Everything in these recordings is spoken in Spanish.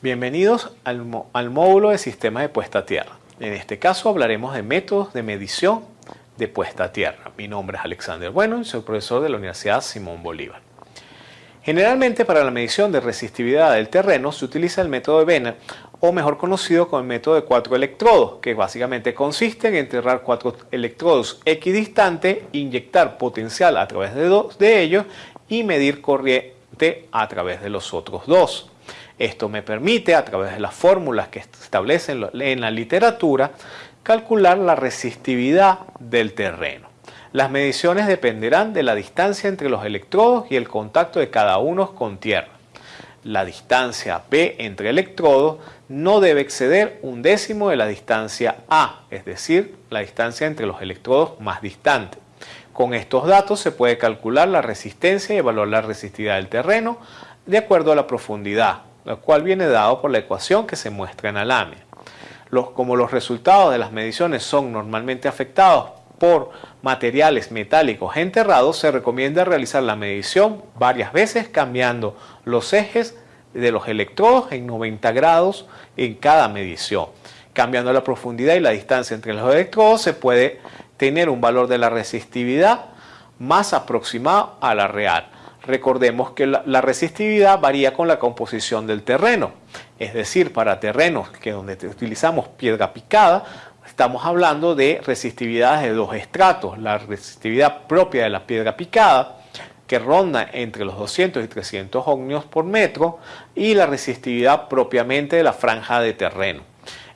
Bienvenidos al, módulo de sistemas de puesta a tierra. En este caso hablaremos de métodos de medición de puesta a tierra. Mi nombre es Alexander Bueno y soy profesor de la Universidad Simón Bolívar. Generalmente para la medición de resistividad del terreno se utiliza el método de Benner o mejor conocido como el método de cuatro electrodos, que básicamente consiste en enterrar cuatro electrodos equidistantes, inyectar potencial a través de dos de ellos y medir corriente a través de los otros dos. Esto me permite, a través de las fórmulas que establecen en la literatura, calcular la resistividad del terreno. Las mediciones dependerán de la distancia entre los electrodos y el contacto de cada uno con tierra. La distancia B entre electrodos no debe exceder un décimo de la distancia A, es decir, la distancia entre los electrodos más distantes. Con estos datos se puede calcular la resistencia y evaluar la resistividad del terreno de acuerdo a la profundidad, lo cual viene dado por la ecuación que se muestra en la lámina. como los resultados de las mediciones son normalmente afectados por materiales metálicos enterrados, se recomienda realizar la medición varias veces cambiando los ejes de los electrodos en 90 grados en cada medición. Cambiando la profundidad y la distancia entre los electrodos se puede tener un valor de la resistividad más aproximado a la real. Recordemos que la, resistividad varía con la composición del terreno. Es decir, para terrenos que donde utilizamos piedra picada, estamos hablando de resistividades de dos estratos. La resistividad propia de la piedra picada, que ronda entre los 200 y 300 ohmios por metro, y la resistividad propiamente de la franja de terreno.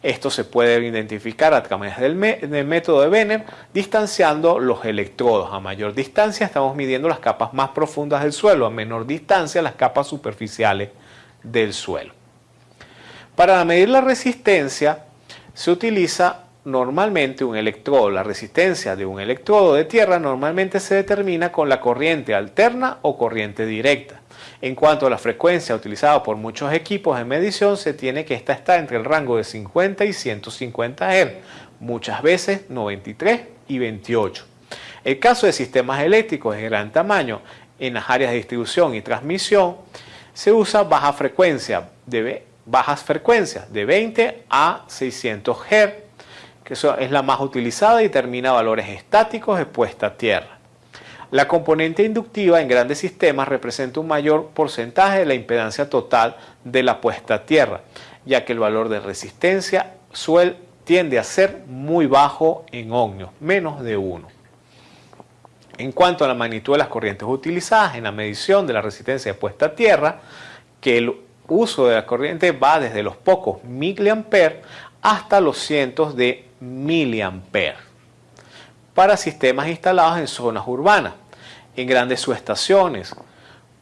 Esto se puede identificar a través del, método de Benner distanciando los electrodos. A mayor distancia estamos midiendo las capas más profundas del suelo, a menor distancia las capas superficiales del suelo. Para medir la resistencia se utiliza normalmente un electrodo. La resistencia de un electrodo de tierra normalmente se determina con la corriente alterna o corriente directa. En cuanto a la frecuencia utilizada por muchos equipos de medición, se tiene que esta está entre el rango de 50 y 150 Hz, muchas veces 93 y 28. El caso de sistemas eléctricos de gran tamaño en las áreas de distribución y transmisión, se usa baja frecuencia de, bajas frecuencias de 20 a 600 Hz, que es la más utilizada y determina valores estáticos de puesta a tierra. La componente inductiva en grandes sistemas representa un mayor porcentaje de la impedancia total de la puesta a tierra, ya que el valor de resistencia suel tiende a ser muy bajo en ohmios, menos de 1. En cuanto a la magnitud de las corrientes utilizadas en la medición de la resistencia de puesta a tierra, que el uso de la corriente va desde los pocos miliamperes hasta los cientos de miliamperes para sistemas instalados en zonas urbanas en grandes subestaciones,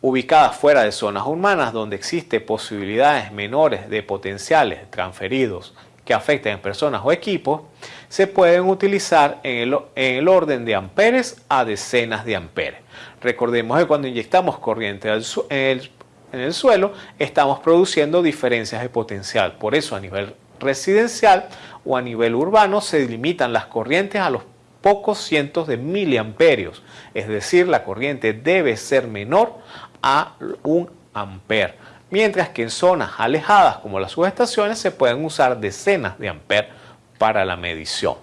ubicadas fuera de zonas urbanas donde existe posibilidades menores de potenciales transferidos que afecten a personas o equipos, se pueden utilizar en el, orden de amperes a decenas de amperes. Recordemos que cuando inyectamos corriente en el suelo, estamos produciendo diferencias de potencial. Por eso a nivel residencial o a nivel urbano se limitan las corrientes a los pocos cientos de miliamperios, es decir, la corriente debe ser menor a un amper, mientras que en zonas alejadas como las subestaciones se pueden usar decenas de amper para la medición.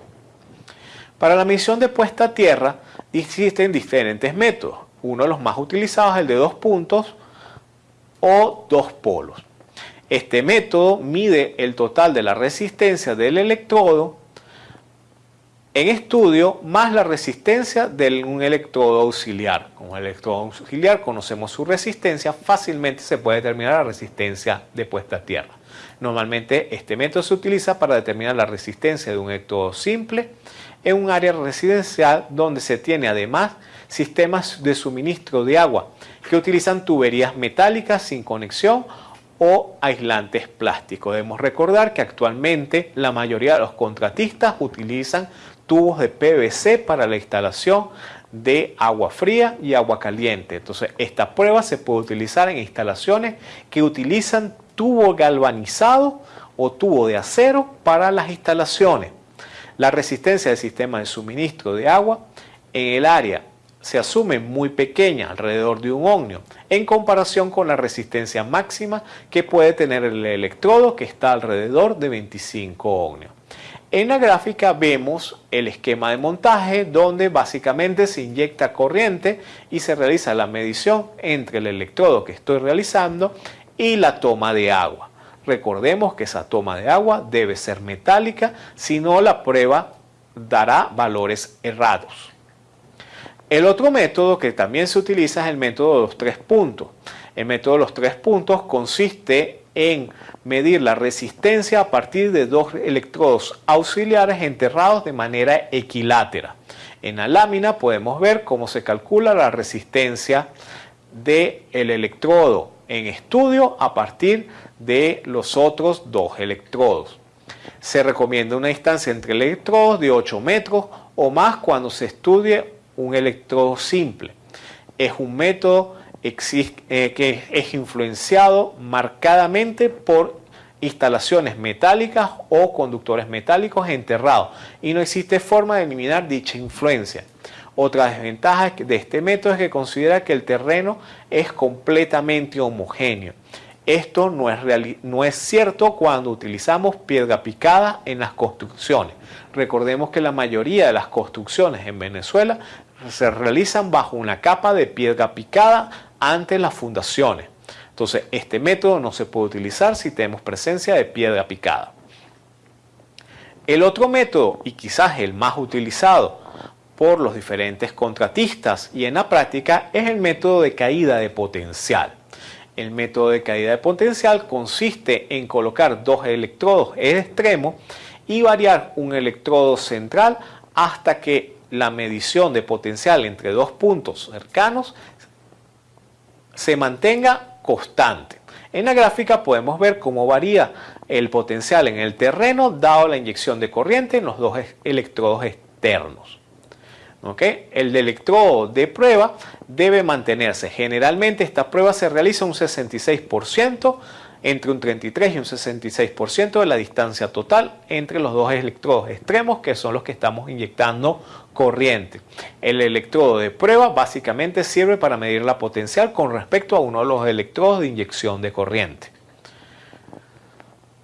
Para la medición de puesta a tierra existen diferentes métodos. Uno de los más utilizados es el de dos puntos o dos polos. Este método mide el total de la resistencia del electrodo en estudio más la resistencia de un electrodo auxiliar. Como el electrodo auxiliar conocemos su resistencia, fácilmente se puede determinar la resistencia de puesta a tierra. Normalmente este método se utiliza para determinar la resistencia de un electrodo simple en un área residencial donde se tiene además sistemas de suministro de agua que utilizan tuberías metálicas sin conexión o aislantes plásticos. Debemos recordar que actualmente la mayoría de los contratistas utilizan tubos de PVC para la instalación de agua fría y agua caliente. Entonces, esta prueba se puede utilizar en instalaciones que utilizan tubo galvanizado o tubo de acero para las instalaciones. La resistencia del sistema de suministro de agua en el área se asume muy pequeña, alrededor de un ohmio, en comparación con la resistencia máxima que puede tener el electrodo que está alrededor de 25 ohmios. En la gráfica vemos el esquema de montaje donde básicamente se inyecta corriente y se realiza la medición entre el electrodo que estoy realizando y la toma de agua. Recordemos que esa toma de agua debe ser metálica, si no la prueba dará valores errados. El otro método que también se utiliza es el método de los tres puntos. El método de los tres puntos consiste en medir la resistencia a partir de dos electrodos auxiliares enterrados de manera equilátera. En la lámina podemos ver cómo se calcula la resistencia del electrodo en estudio a partir de los otros dos electrodos. Se recomienda una distancia entre electrodos de 8 metros o más cuando se estudie un electrodo simple. Es un método eh, que es influenciado marcadamente por instalaciones metálicas o conductores metálicos enterrados y no existe forma de eliminar dicha influencia. Otra desventaja de este método es que considera que el terreno es completamente homogéneo. Esto no es, no es cierto cuando utilizamos piedra picada en las construcciones. Recordemos que la mayoría de las construcciones en Venezuela se realizan bajo una capa de piedra picada ante las fundaciones. Entonces, este método no se puede utilizar si tenemos presencia de piedra picada. El otro método, y quizás el más utilizado por los diferentes contratistas y en la práctica, es el método de caída de potencial. El método de caída de potencial consiste en colocar dos electrodos en extremo y variar un electrodo central hasta que la medición de potencial entre dos puntos cercanos se mantenga constante. En la gráfica podemos ver cómo varía el potencial en el terreno dado la inyección de corriente en los dos electrodos externos. El electrodo de prueba debe mantenerse. Generalmente esta prueba se realiza un 66% entre un 33 y un 66% de la distancia total entre los dos electrodos extremos que son los que estamos inyectando corriente. El electrodo de prueba básicamente sirve para medir la potencial con respecto a uno de los electrodos de inyección de corriente.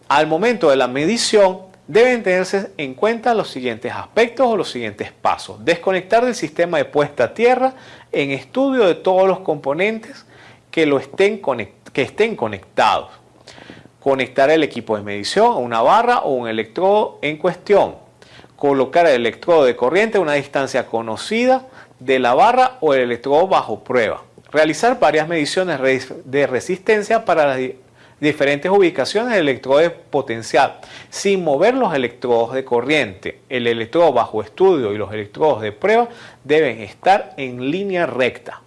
Al momento de la medición deben tenerse en cuenta los siguientes aspectos o los siguientes pasos. Desconectar del sistema de puesta a tierra en estudio de todos los componentes que, lo estén, que estén conectados conectar el equipo de medición a una barra o un electrodo en cuestión, colocar el electrodo de corriente a una distancia conocida de la barra o el electrodo bajo prueba, realizar varias mediciones de resistencia para las diferentes ubicaciones del electrodo de potencial, sin mover los electrodos de corriente. El electrodo bajo estudio y los electrodos de prueba deben estar en línea recta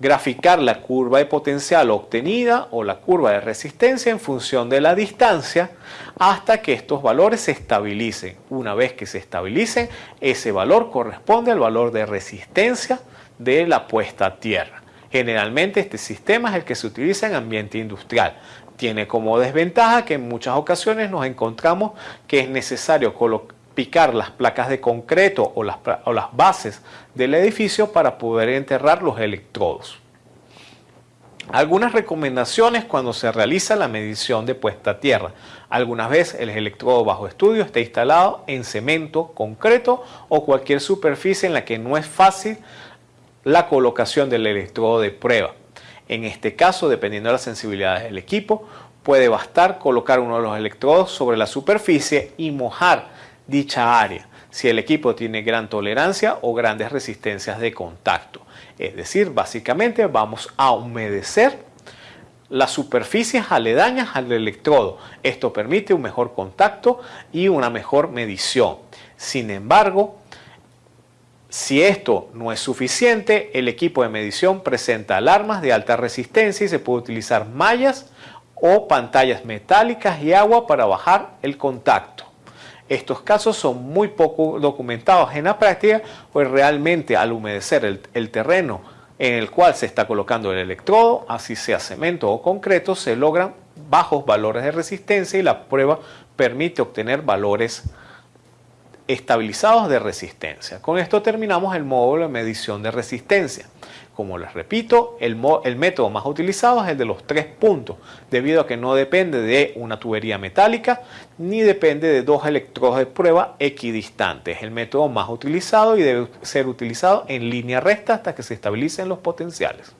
graficar la curva de potencial obtenida o la curva de resistencia en función de la distancia hasta que estos valores se estabilicen. Una vez que se estabilicen, ese valor corresponde al valor de resistencia de la puesta a tierra. Generalmente este sistema es el que se utiliza en ambiente industrial. Tiene como desventaja que en muchas ocasiones nos encontramos que es necesario colocar picar las placas de concreto o las, o las bases del edificio para poder enterrar los electrodos. Algunas recomendaciones cuando se realiza la medición de puesta a tierra. Algunas veces el electrodo bajo estudio está instalado en cemento, concreto o cualquier superficie en la que no es fácil la colocación del electrodo de prueba. En este caso, dependiendo de las sensibilidades del equipo, puede bastar colocar uno de los electrodos sobre la superficie y mojar dicha área si el equipo tiene gran tolerancia o grandes resistencias de contacto. Es decir, básicamente vamos a humedecer las superficies aledañas al electrodo. Esto permite un mejor contacto y una mejor medición. Sin embargo, si esto no es suficiente, el equipo de medición presenta alarmas de alta resistencia y se puede utilizar mallas o pantallas metálicas y agua para bajar el contacto. Estos casos son muy poco documentados en la práctica, pues realmente al humedecer el, terreno en el cual se está colocando el electrodo, así sea cemento o concreto, se logran bajos valores de resistencia y la prueba permite obtener valores estabilizados de resistencia. Con esto terminamos el módulo de medición de resistencia. Como les repito, el, el, método más utilizado es el de los tres puntos, debido a que no depende de una tubería metálica ni depende de dos electrodos de prueba equidistantes. Es el método más utilizado y debe ser utilizado en línea recta hasta que se estabilicen los potenciales.